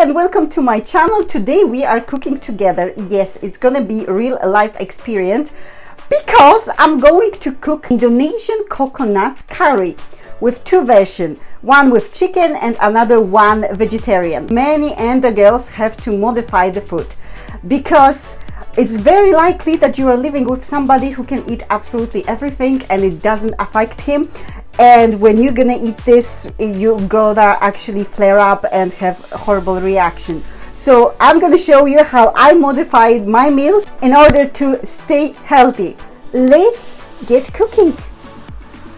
and welcome to my channel. Today we are cooking together. Yes, it's gonna be real life experience because I'm going to cook Indonesian coconut curry with two versions, one with chicken and another one vegetarian. Many Endo girls have to modify the food because it's very likely that you are living with somebody who can eat absolutely everything and it doesn't affect him and when you're gonna eat this you're gonna actually flare up and have horrible reaction. So I'm gonna show you how I modified my meals in order to stay healthy. Let's get cooking.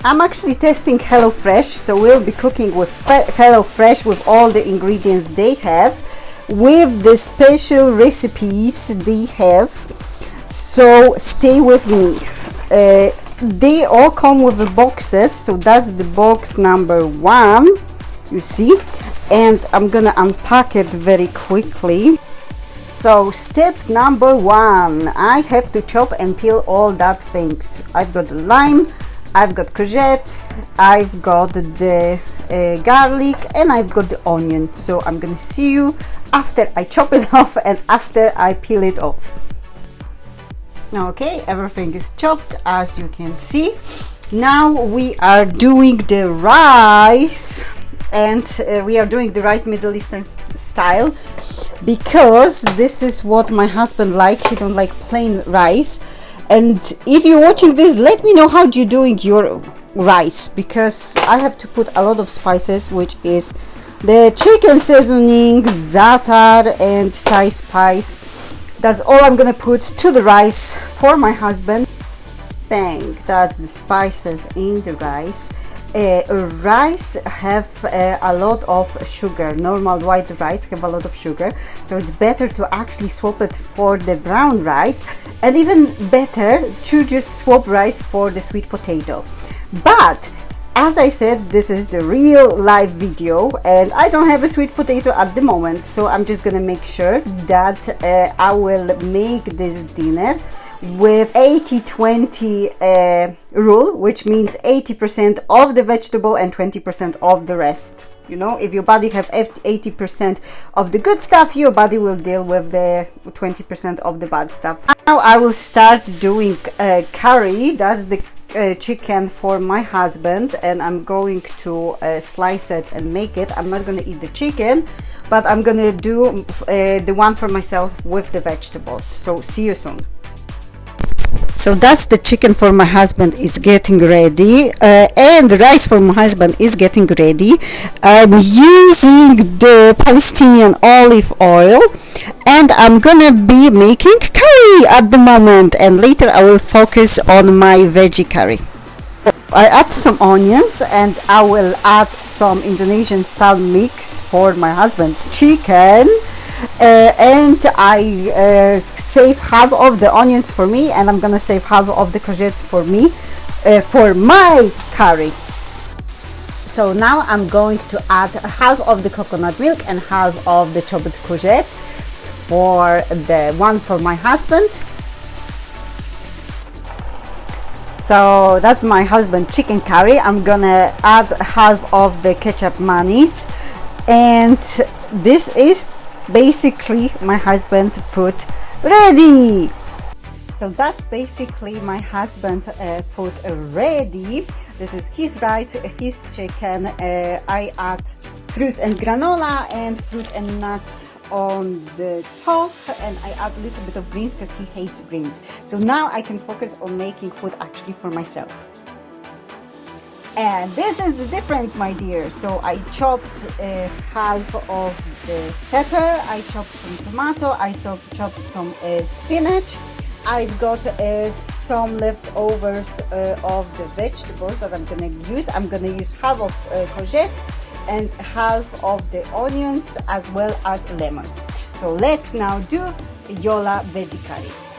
I'm actually testing HelloFresh so we'll be cooking with HelloFresh with all the ingredients they have with the special recipes they have. So stay with me. Uh, they all come with the boxes so that's the box number one you see. And I'm gonna unpack it very quickly. So step number one I have to chop and peel all that things. I've got the lime I've got courgette I've got the uh, garlic and I've got the onion. So I'm gonna see you after I chop it off and after I peel it off okay everything is chopped as you can see. Now we are doing the rice and uh, we are doing the rice Middle Eastern style because this is what my husband likes. He don't like plain rice. And if you're watching this let me know how you're doing your rice because I have to put a lot of spices which is the chicken seasoning, za'atar and Thai spice. That's all I'm gonna put to the rice for my husband. Bang, that's the spices in the rice. Uh, rice have uh, a lot of sugar normal white rice have a lot of sugar so it's better to actually swap it for the brown rice and even better to just swap rice for the sweet potato but as I said this is the real live video and I don't have a sweet potato at the moment so I'm just gonna make sure that uh, I will make this dinner with 80-20 uh, rule which means 80% of the vegetable and 20% of the rest. You know if your body have 80% of the good stuff your body will deal with the 20% of the bad stuff. Now I will start doing uh, curry. That's the uh, chicken for my husband and I'm going to uh, slice it and make it. I'm not gonna eat the chicken but I'm gonna do uh, the one for myself with the vegetables. So see you soon. So that's the chicken for my husband is getting ready uh, and the rice for my husband is getting ready. I'm using the palestinian olive oil and i'm gonna be making curry at the moment and later i will focus on my veggie curry. I add some onions and I will add some Indonesian style mix for my husband's chicken uh, and I uh, save half of the onions for me and I'm gonna save half of the courgettes for me uh, for my curry. So now I'm going to add half of the coconut milk and half of the chopped courgettes for the one for my husband. So that's my husband chicken curry. I'm gonna add half of the ketjap manis. And this is basically my husband food ready. So that's basically my husband uh, food ready. This is his rice his chicken. Uh, i add fruits and granola and fruit and nuts on the top and I add a little bit of greens because he hates greens. So now I can focus on making food actually for myself. And this is the difference my dear. So I chopped uh, half of the pepper I chopped some tomato I chopped some uh, spinach. I've got uh, some leftovers uh, of the vegetables that I'm gonna use. I'm gonna use half of uh, courgettes and half of the onions as well as lemons so let's now do Yola veggie curry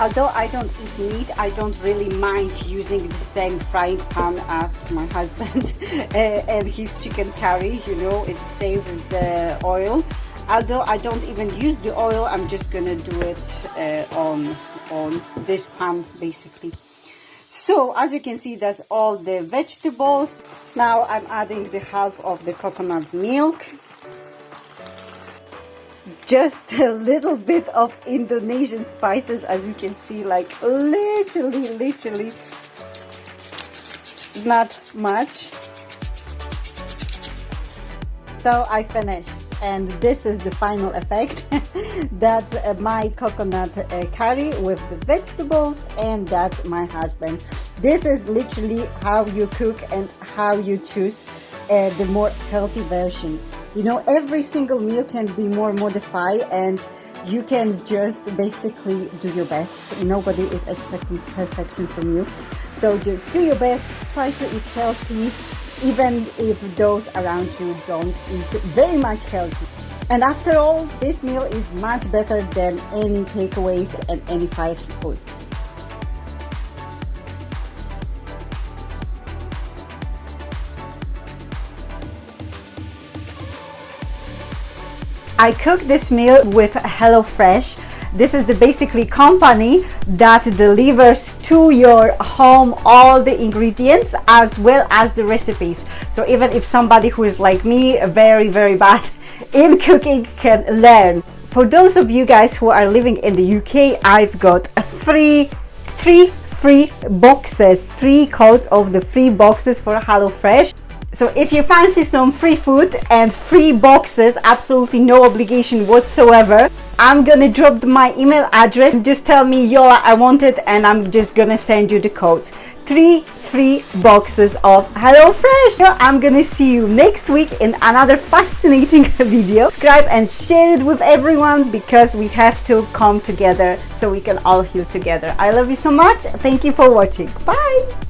Although I don't eat meat, I don't really mind using the same frying pan as my husband and his chicken curry, you know, it saves the oil. Although I don't even use the oil, I'm just gonna do it uh, on, on this pan basically. So as you can see, that's all the vegetables. Now I'm adding the half of the coconut milk. Just a little bit of Indonesian spices as you can see like literally literally not much. So I finished and this is the final effect that's uh, my coconut uh, curry with the vegetables and that's my husband. This is literally how you cook and how you choose uh, the more healthy version. You know every single meal can be more modified and you can just basically do your best. Nobody is expecting perfection from you. So just do your best try to eat healthy even if those around you don't eat very much healthy and after all this meal is much better than any takeaways and any fast food I cook this meal with HelloFresh. This is the basically company that delivers to your home all the ingredients as well as the recipes. So even if somebody who is like me, very, very bad in cooking can learn. For those of you guys who are living in the UK, I've got a free, three free boxes, three codes of the free boxes for HelloFresh. So if you fancy some free food and free boxes, absolutely no obligation whatsoever, I'm gonna drop my email address. Just tell me, Yola, I want it, and I'm just gonna send you the codes. Three free boxes of HelloFresh. So I'm gonna see you next week in another fascinating video. Subscribe and share it with everyone because we have to come together so we can all heal together. I love you so much. Thank you for watching. Bye.